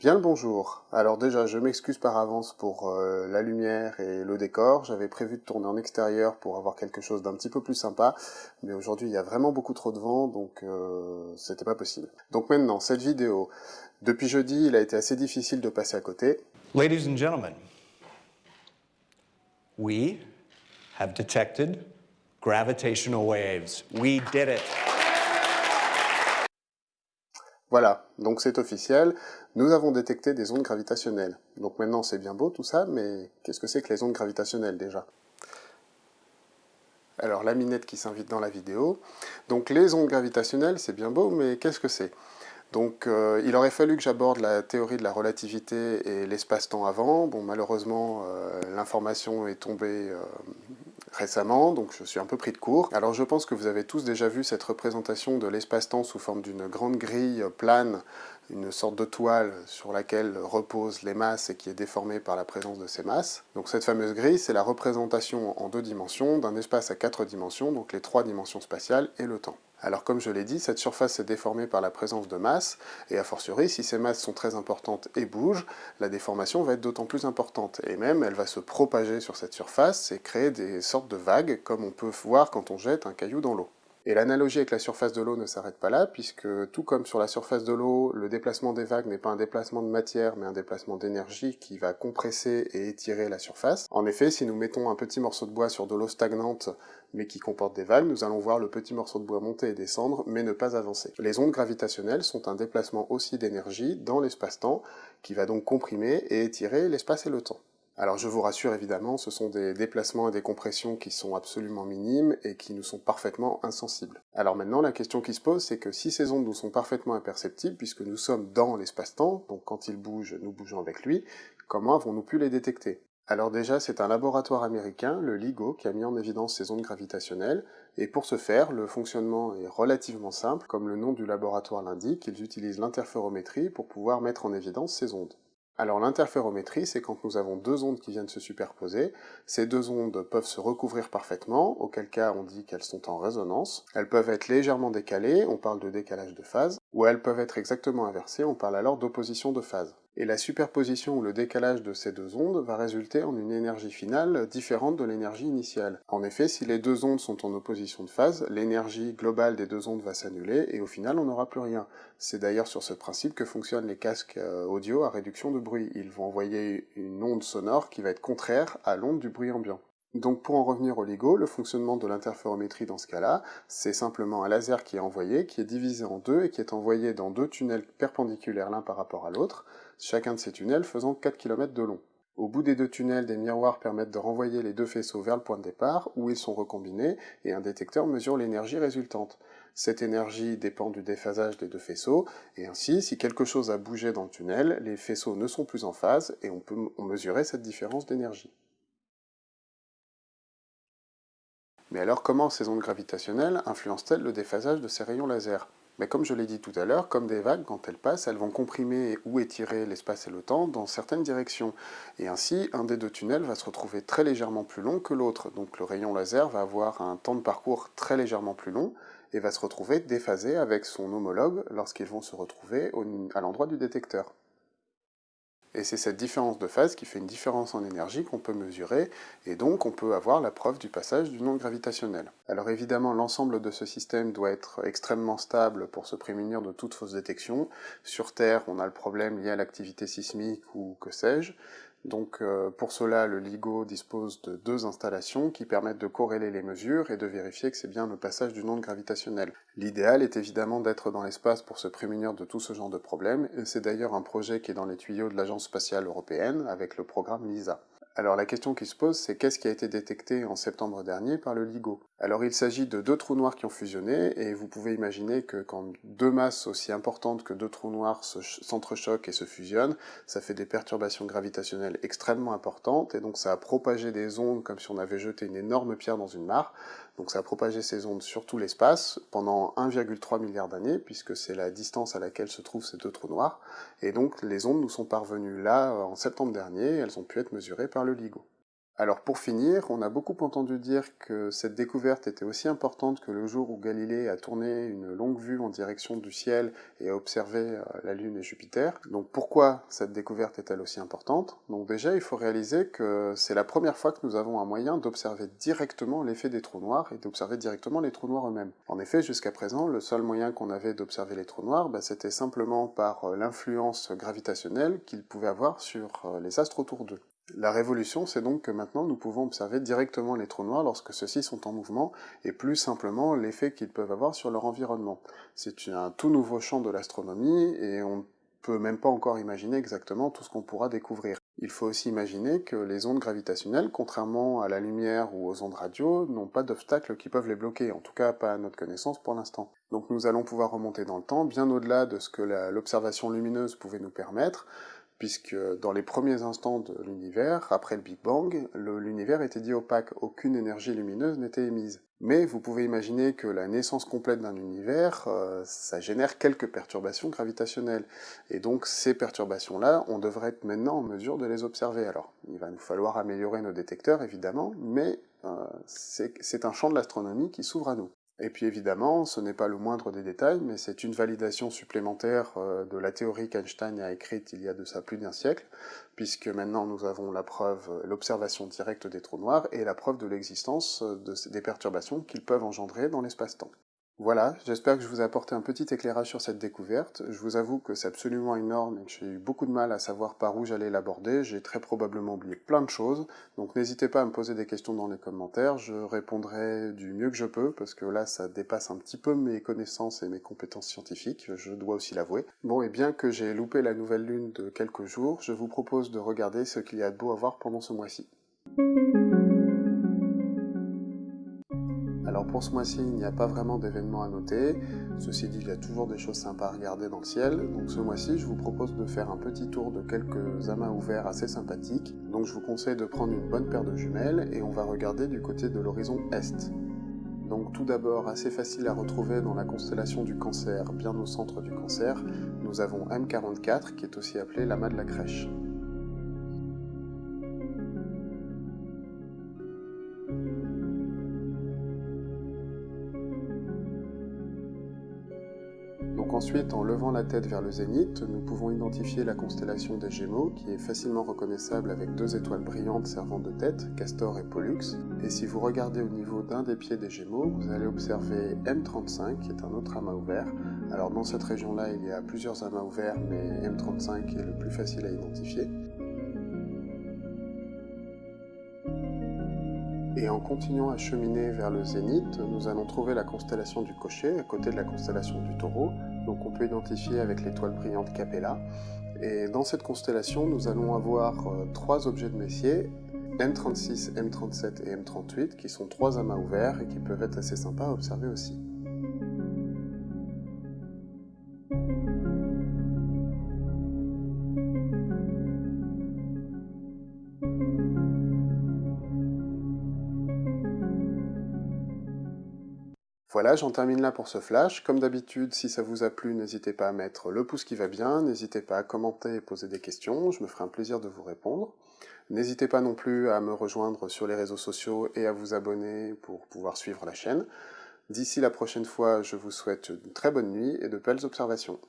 Bien le bonjour. Alors déjà, je m'excuse par avance pour euh, la lumière et le décor. J'avais prévu de tourner en extérieur pour avoir quelque chose d'un petit peu plus sympa, mais aujourd'hui il y a vraiment beaucoup trop de vent, donc euh, c'était pas possible. Donc maintenant, cette vidéo. Depuis jeudi, il a été assez difficile de passer à côté. Ladies and gentlemen, we have detected gravitational waves. We did it. Voilà, donc c'est officiel, nous avons détecté des ondes gravitationnelles. Donc maintenant c'est bien beau tout ça, mais qu'est-ce que c'est que les ondes gravitationnelles déjà? Alors la minette qui s'invite dans la vidéo. Donc les ondes gravitationnelles c'est bien beau, mais qu'est-ce que c'est? Donc euh, il aurait fallu que j'aborde la théorie de la relativité et l'espace-temps avant. Bon malheureusement euh, l'information est tombée euh, récemment, donc je suis un peu pris de court. Alors je pense que vous avez tous déjà vu cette représentation de l'espace-temps sous forme d'une grande grille plane, une sorte de toile sur laquelle reposent les masses et qui est déformée par la présence de ces masses. Donc cette fameuse grille, c'est la représentation en deux dimensions d'un espace à quatre dimensions, donc les trois dimensions spatiales et le temps. Alors comme je l'ai dit, cette surface est déformée par la présence de masse, et a fortiori, si ces masses sont très importantes et bougent, la déformation va être d'autant plus importante, et même elle va se propager sur cette surface et créer des sortes de vagues, comme on peut voir quand on jette un caillou dans l'eau. Et l'analogie avec la surface de l'eau ne s'arrête pas là, puisque tout comme sur la surface de l'eau, le déplacement des vagues n'est pas un déplacement de matière, mais un déplacement d'énergie qui va compresser et étirer la surface. En effet, si nous mettons un petit morceau de bois sur de l'eau stagnante, mais qui comporte des vagues, nous allons voir le petit morceau de bois monter et descendre, mais ne pas avancer. Les ondes gravitationnelles sont un déplacement aussi d'énergie dans l'espace-temps, qui va donc comprimer et étirer l'espace et le temps. Alors je vous rassure évidemment, ce sont des déplacements et des compressions qui sont absolument minimes et qui nous sont parfaitement insensibles. Alors maintenant la question qui se pose c'est que si ces ondes nous sont parfaitement imperceptibles, puisque nous sommes dans l'espace-temps, donc quand il bouge, nous bougeons avec lui, comment avons-nous pu les détecter? Alors déjà, c'est un laboratoire américain, le LIGO, qui a mis en évidence ces ondes gravitationnelles, et pour ce faire, le fonctionnement est relativement simple, comme le nom du laboratoire l'indique, ils utilisent l'interférométrie pour pouvoir mettre en évidence ces ondes. Alors l'interférométrie, c'est quand nous avons deux ondes qui viennent se superposer. Ces deux ondes peuvent se recouvrir parfaitement, auquel cas on dit qu'elles sont en résonance. Elles peuvent être légèrement décalées, on parle de décalage de phase, ou elles peuvent être exactement inversées, on parle alors d'opposition de phase et la superposition ou le décalage de ces deux ondes va résulter en une énergie finale différente de l'énergie initiale. En effet, si les deux ondes sont en opposition de phase, l'énergie globale des deux ondes va s'annuler, et au final on n'aura plus rien. C'est d'ailleurs sur ce principe que fonctionnent les casques euh, audio à réduction de bruit. Ils vont envoyer une onde sonore qui va être contraire à l'onde du bruit ambiant. Donc pour en revenir au LIGO, le fonctionnement de l'interférométrie dans ce cas-là, c'est simplement un laser qui est envoyé, qui est divisé en deux et qui est envoyé dans deux tunnels perpendiculaires l'un par rapport à l'autre, chacun de ces tunnels faisant 4 km de long. Au bout des deux tunnels, des miroirs permettent de renvoyer les deux faisceaux vers le point de départ, où ils sont recombinés, et un détecteur mesure l'énergie résultante. Cette énergie dépend du déphasage des deux faisceaux, et ainsi, si quelque chose a bougé dans le tunnel, les faisceaux ne sont plus en phase, et on peut mesurer cette différence d'énergie. Mais alors comment ces ondes gravitationnelles influencent-elles le déphasage de ces rayons laser? Mais comme je l'ai dit tout à l'heure, comme des vagues, quand elles passent, elles vont comprimer ou étirer l'espace et le temps dans certaines directions. Et ainsi, un des deux tunnels va se retrouver très légèrement plus long que l'autre. Donc le rayon laser va avoir un temps de parcours très légèrement plus long, et va se retrouver déphasé avec son homologue lorsqu'ils vont se retrouver à l'endroit du détecteur. Et c'est cette différence de phase qui fait une différence en énergie qu'on peut mesurer, et donc on peut avoir la preuve du passage du onde gravitationnel. Alors évidemment, l'ensemble de ce système doit être extrêmement stable pour se prémunir de toute fausse détection. Sur Terre, on a le problème lié à l'activité sismique ou que sais-je, donc euh, pour cela, le LIGO dispose de deux installations qui permettent de corréler les mesures et de vérifier que c'est bien le passage d'une onde gravitationnelle. L'idéal est évidemment d'être dans l'espace pour se prémunir de tout ce genre de problèmes, et c'est d'ailleurs un projet qui est dans les tuyaux de l'Agence spatiale européenne avec le programme LISA. Alors la question qui se pose, c'est qu'est-ce qui a été détecté en septembre dernier par le LIGO? Alors il s'agit de deux trous noirs qui ont fusionné, et vous pouvez imaginer que quand deux masses aussi importantes que deux trous noirs s'entrechoquent et se fusionnent, ça fait des perturbations gravitationnelles extrêmement importantes, et donc ça a propagé des ondes comme si on avait jeté une énorme pierre dans une mare, donc ça a propagé ces ondes sur tout l'espace pendant 1,3 milliard d'années, puisque c'est la distance à laquelle se trouvent ces deux trous noirs, et donc les ondes nous sont parvenues là en septembre dernier, elles ont pu être mesurées par le LIGO. Alors pour finir, on a beaucoup entendu dire que cette découverte était aussi importante que le jour où Galilée a tourné une longue vue en direction du ciel et a observé euh, la Lune et Jupiter. Donc pourquoi cette découverte est-elle aussi importante? Donc déjà, il faut réaliser que c'est la première fois que nous avons un moyen d'observer directement l'effet des trous noirs et d'observer directement les trous noirs eux-mêmes. En effet, jusqu'à présent, le seul moyen qu'on avait d'observer les trous noirs, bah, c'était simplement par euh, l'influence gravitationnelle qu'ils pouvaient avoir sur euh, les astres autour d'eux. La révolution, c'est donc que maintenant nous pouvons observer directement les trous noirs lorsque ceux-ci sont en mouvement, et plus simplement l'effet qu'ils peuvent avoir sur leur environnement. C'est un tout nouveau champ de l'astronomie, et on peut même pas encore imaginer exactement tout ce qu'on pourra découvrir. Il faut aussi imaginer que les ondes gravitationnelles, contrairement à la lumière ou aux ondes radio, n'ont pas d'obstacles qui peuvent les bloquer, en tout cas pas à notre connaissance pour l'instant. Donc nous allons pouvoir remonter dans le temps, bien au-delà de ce que l'observation lumineuse pouvait nous permettre, puisque dans les premiers instants de l'univers, après le Big Bang, l'univers était dit opaque, aucune énergie lumineuse n'était émise. Mais vous pouvez imaginer que la naissance complète d'un univers, euh, ça génère quelques perturbations gravitationnelles. Et donc ces perturbations-là, on devrait être maintenant en mesure de les observer. Alors, il va nous falloir améliorer nos détecteurs, évidemment, mais euh, c'est un champ de l'astronomie qui s'ouvre à nous. Et puis évidemment, ce n'est pas le moindre des détails, mais c'est une validation supplémentaire euh, de la théorie qu'Einstein a écrite il y a de ça plus d'un siècle, puisque maintenant nous avons la preuve, l'observation directe des trous noirs et la preuve de l'existence des perturbations qu'ils peuvent engendrer dans l'espace-temps. Voilà, j'espère que je vous ai apporté un petit éclairage sur cette découverte. Je vous avoue que c'est absolument énorme et que j'ai eu beaucoup de mal à savoir par où j'allais l'aborder. J'ai très probablement oublié plein de choses, donc n'hésitez pas à me poser des questions dans les commentaires. Je répondrai du mieux que je peux, parce que là, ça dépasse un petit peu mes connaissances et mes compétences scientifiques, je dois aussi l'avouer. Bon, et bien que j'ai loupé la nouvelle lune de quelques jours, je vous propose de regarder ce qu'il y a de beau à voir pendant ce mois-ci. Alors pour ce mois-ci, il n'y a pas vraiment d'événements à noter. Ceci dit, il y a toujours des choses sympas à regarder dans le ciel. Donc ce mois-ci, je vous propose de faire un petit tour de quelques amas ouverts assez sympathiques. Donc je vous conseille de prendre une bonne paire de jumelles et on va regarder du côté de l'horizon Est. Donc tout d'abord, assez facile à retrouver dans la constellation du cancer, bien au centre du cancer, nous avons M44 qui est aussi appelé l'amas de la crèche. Ensuite, en levant la tête vers le zénith, nous pouvons identifier la constellation des Gémeaux, qui est facilement reconnaissable avec deux étoiles brillantes servant de tête, Castor et Pollux. Et si vous regardez au niveau d'un des pieds des Gémeaux, vous allez observer M35, qui est un autre amas ouvert. Alors dans cette région-là, il y a plusieurs amas ouverts, mais M35 est le plus facile à identifier. Et en continuant à cheminer vers le zénith, nous allons trouver la constellation du Cocher, à côté de la constellation du Taureau, donc on peut identifier avec l'étoile brillante Capella. Et dans cette constellation, nous allons avoir euh, trois objets de Messier, M36, M37 et M38, qui sont trois amas ouverts et qui peuvent être assez sympas à observer aussi. Voilà, j'en termine là pour ce flash. Comme d'habitude, si ça vous a plu, n'hésitez pas à mettre le pouce qui va bien, n'hésitez pas à commenter et poser des questions, je me ferai un plaisir de vous répondre. N'hésitez pas non plus à me rejoindre sur les réseaux sociaux et à vous abonner pour pouvoir suivre la chaîne. D'ici la prochaine fois, je vous souhaite une très bonne nuit et de belles observations.